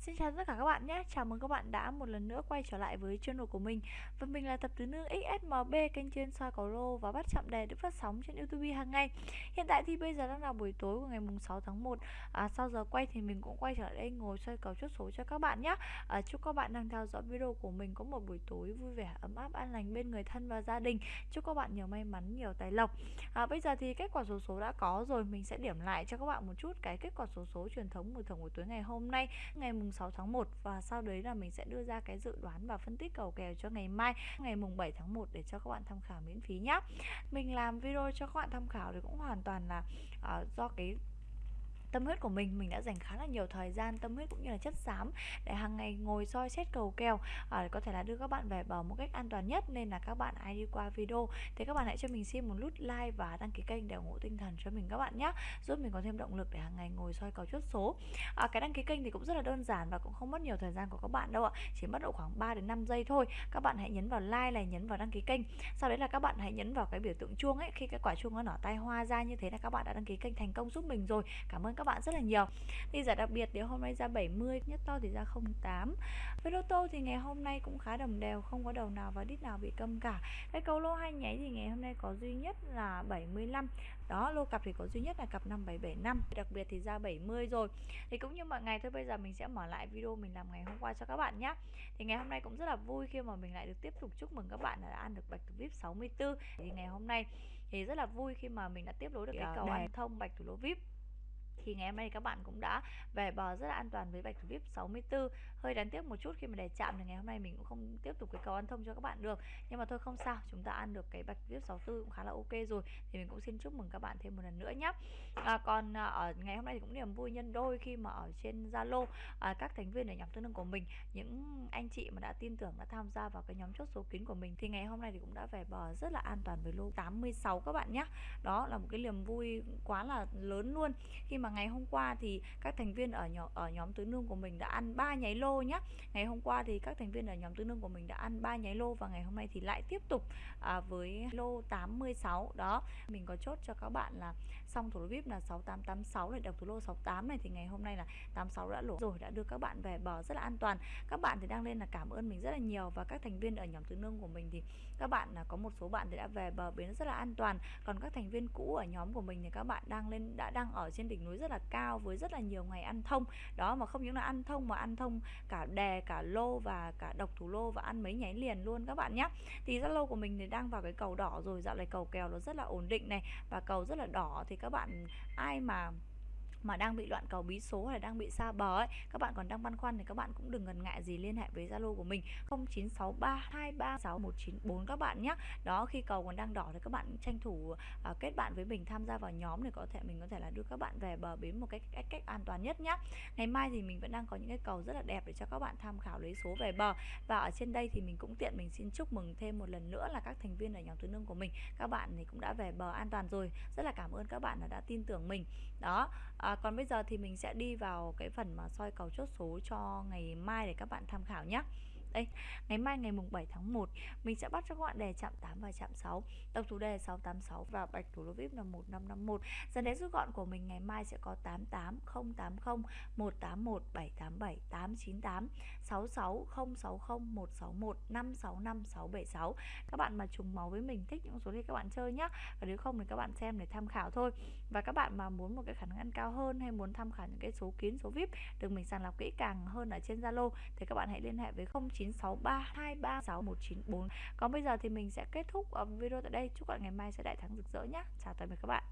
Xin chào tất cả các bạn nhé, chào mừng các bạn đã một lần nữa quay trở lại với channel của mình. Và mình là tập tứ nữ XSMB kênh trên soi cầu lô và bắt chậm đề được phát sóng trên youtube hàng ngày. Hiện tại thì bây giờ đang là buổi tối của ngày mùng 6 tháng 1 à, Sau giờ quay thì mình cũng quay trở lại đây ngồi soi cầu chốt số cho các bạn nhé. À, Chúc các bạn đang theo dõi video của mình có một buổi tối vui vẻ, ấm áp, an lành bên người thân và gia đình. Chúc các bạn nhiều may mắn, nhiều tài lộc. À, Bây giờ thì kết quả số số đã có rồi, mình sẽ điểm lại cho các bạn một chút cái kết quả số số truyền thống mùa thưởng buổi tối ngày hôm nay Ngày mùng mùng 6 tháng 1 và sau đấy là mình sẽ đưa ra cái dự đoán và phân tích cầu kèo cho ngày mai ngày mùng 7 tháng 1 để cho các bạn tham khảo miễn phí nhé mình làm video cho các bạn tham khảo thì cũng hoàn toàn là uh, do cái tâm huyết của mình mình đã dành khá là nhiều thời gian tâm huyết cũng như là chất xám để hàng ngày ngồi soi xét cầu kèo à, có thể là đưa các bạn về bờ một cách an toàn nhất. Nên là các bạn ai đi qua video. Thì các bạn hãy cho mình xin một nút like và đăng ký kênh để ủng hộ tinh thần cho mình các bạn nhé giúp mình có thêm động lực để hàng ngày ngồi soi cầu chốt số. À, cái đăng ký kênh thì cũng rất là đơn giản và cũng không mất nhiều thời gian của các bạn đâu ạ chỉ mất độ khoảng 3 đến 5 giây thôi. Các bạn hãy nhấn vào like này nhấn vào đăng ký kênh. Sau đấy là các bạn hãy nhấn vào cái biểu tượng chuông ấy. Khi cái quả chuông nó nở tay hoa ra như thế là các bạn đã đăng ký kênh thành công giúp mình rồi. Cảm ơn các bạn rất là nhiều. Thì giải đặc biệt nếu hôm nay ra 70 nhất to thì ra 08 với lô tô thì ngày hôm nay cũng khá đồng đều không có đầu nào và đít nào bị câm cả. Cái cầu lô hai nháy thì ngày hôm nay có duy nhất là 75 đó lô cặp thì có duy nhất là cặp 5775 đặc biệt thì ra 70 rồi. Thì cũng như mọi ngày thôi bây giờ mình sẽ mở lại video mình làm ngày hôm qua cho các bạn nhé thì ngày hôm nay cũng rất là vui khi mà mình lại được tiếp tục chúc mừng các bạn đã ăn được bạch thủ vip 64 thì ngày hôm nay thì rất là vui khi mà mình đã tiếp nối được cái cầu ăn thông bạch thủ lô vip thì ngày hôm nay các bạn cũng đã về bờ rất là an toàn với bạch thủ vip 64 hơi đáng tiếc một chút khi mà để chạm thì ngày hôm nay mình cũng không tiếp tục cái cầu ăn thông cho các bạn được. Nhưng mà thôi không sao chúng ta ăn được cái bạch vip 64 cũng khá là ok rồi. Thì mình cũng xin chúc mừng các bạn thêm một lần nữa nhé à, còn à, ở ngày hôm nay thì cũng niềm vui nhân đôi khi mà ở trên zalo à, các thành viên ở nhóm tương đương của mình những anh chị mà đã tin tưởng đã tham gia vào cái nhóm chốt số kín của mình. Thì ngày hôm nay thì cũng đã về bờ rất là an toàn với lô 86 các bạn nhé đó là một cái niềm vui quá là lớn luôn. Khi mà ngày hôm qua thì các thành viên ở nhóm ở nhóm tứ nương của mình đã ăn ba nháy lô nhé ngày hôm qua thì các thành viên ở nhóm tứ nương của mình đã ăn ba nháy lô và ngày hôm nay thì lại tiếp tục à, với lô 86 đó mình có chốt cho các bạn là xong thủ lô vip là 6886 này đọc thủ lô 68 này thì ngày hôm nay là 86 đã lỗ rồi đã đưa các bạn về bờ rất là an toàn. Các bạn thì đang lên là cảm ơn mình rất là nhiều và các thành viên ở nhóm tứ nương của mình thì các bạn là có một số bạn thì đã về bờ bến rất là an toàn. Còn các thành viên cũ ở nhóm của mình thì các bạn đang lên đã đang ở trên đỉnh núi rất là cao với rất là nhiều ngày ăn thông. Đó, mà không những là ăn thông mà ăn thông cả đè, cả lô và cả độc thủ lô và ăn mấy nháy liền luôn các bạn nhé thì Zalo của mình thì đang vào cái cầu đỏ rồi, dạo này cầu kèo nó rất là ổn định này và cầu rất là đỏ. Thì các bạn, ai mà mà đang bị loạn cầu bí số hay đang bị xa bờ ấy các bạn còn đang băn khoăn thì các bạn cũng đừng ngần ngại gì liên hệ với Zalo của mình 0963236194 các bạn nhé. Đó khi cầu còn đang đỏ thì các bạn tranh thủ uh, kết bạn với mình tham gia vào nhóm để có thể mình có thể là đưa các bạn về bờ bến một cách cách, cách an toàn nhất nhé. Ngày mai thì mình vẫn đang có những cái cầu rất là đẹp để cho các bạn tham khảo lấy số về bờ. Và ở trên đây thì mình cũng tiện mình xin chúc mừng thêm một lần nữa là các thành viên ở nhóm tứ nương của mình. Các bạn thì cũng đã về bờ an toàn rồi. Rất là cảm ơn các bạn đã tin tưởng mình. Đó à, À, còn bây giờ thì mình sẽ đi vào cái phần mà soi cầu chốt số cho ngày mai để các bạn tham khảo nhé đây, ngày mai ngày mùng 7 tháng 1 mình sẽ bắt cho các bạn đề chạm 8 và chạm 6 tổng thủ đề 686 và bạch thủ lô vip là 1551 dần đến rút gọn của mình ngày mai sẽ có 88 080 181 787 898 66 060 161 565 676 các bạn mà trùng máu với mình, thích những số thì các bạn chơi nhé và nếu không thì các bạn xem để tham khảo thôi. Và các bạn mà muốn một cái khả năng ăn cao hơn hay muốn tham khảo những cái số kín số vip được mình sàng lọc kỹ càng hơn ở trên Zalo thì các bạn hãy liên hệ với 0963236194 còn bây giờ thì mình sẽ kết thúc ờ, video tại đây. Chúc các bạn ngày mai sẽ đại thắng rực rỡ nhé chào tạm biệt các bạn.